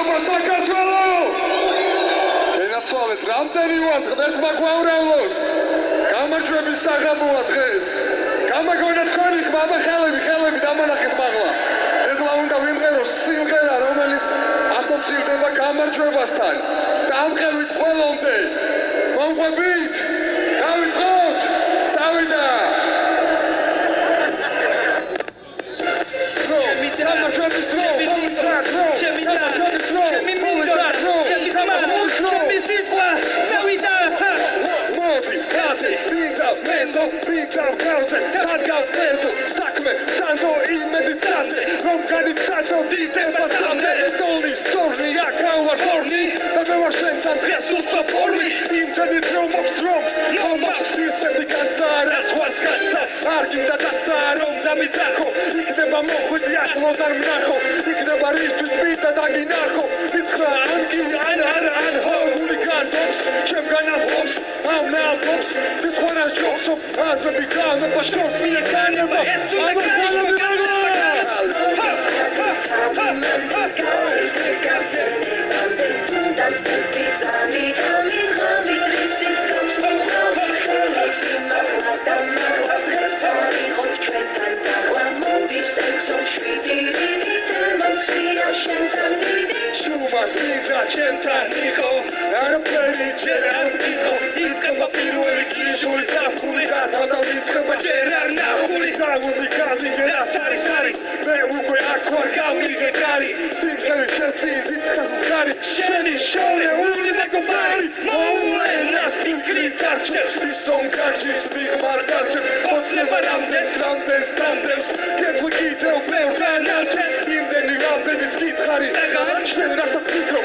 მადლობა საქართველო! ენაცვალეთ რამდენი ვართ ღმერთმა გვაურავლოს. გამარჯვების საღამოა დღეს. გამაგონა თქვენი ხმამა ხელები, ხელები დამანახეთ მაღლა. ეხლა უნდა ვიმღეროს სიმღერა, რომელიც ასოცირდება გამარჯვებასთან. დამხელვით ყველომდე. მომყვებით? დავიწყოთ! ვიდა, კაცი, სარგავ პერტო, საქმე, სანდო, იმედი წადე, რომ განიცადო დიდება სამდე, დონის, სწორნი, აქავა ფორმი, და მე ვარ შენთან დღეს უსო ფორმი, იმდენი დრო მოქვს რომ, ისეთი განცდა, რაც ვარს გასცა, არ გინდა დასთა, რომ დამიძახო, იქნება მოხვიდი ახლო და მნახო, იქნება რისთვის მიტა დაგინახო, This one heute ich glaub so fern, sind wir gerade verstürzt wie eine it. Aber ist so eine kleine Shuma, Siza, Chenta, Nico, a. ვიცხება ჯერ არ ნახული გამული გამიგერაც არის არის მე უკვე აქ ვარ გამიგე კარი სიმღერე შეცი ვითხას მხარი შენი შორეული მეგობარი მოულენას პინკრი ჩარჩებს ისონ კარჩის მიღმარ კარჩებს ოცნება რამდენს რამდენს რამდენს კეთილ კიდევ ბევრთან არჩევს იმდენი რამდენიც გითხარი შენ რასაც ფიქრო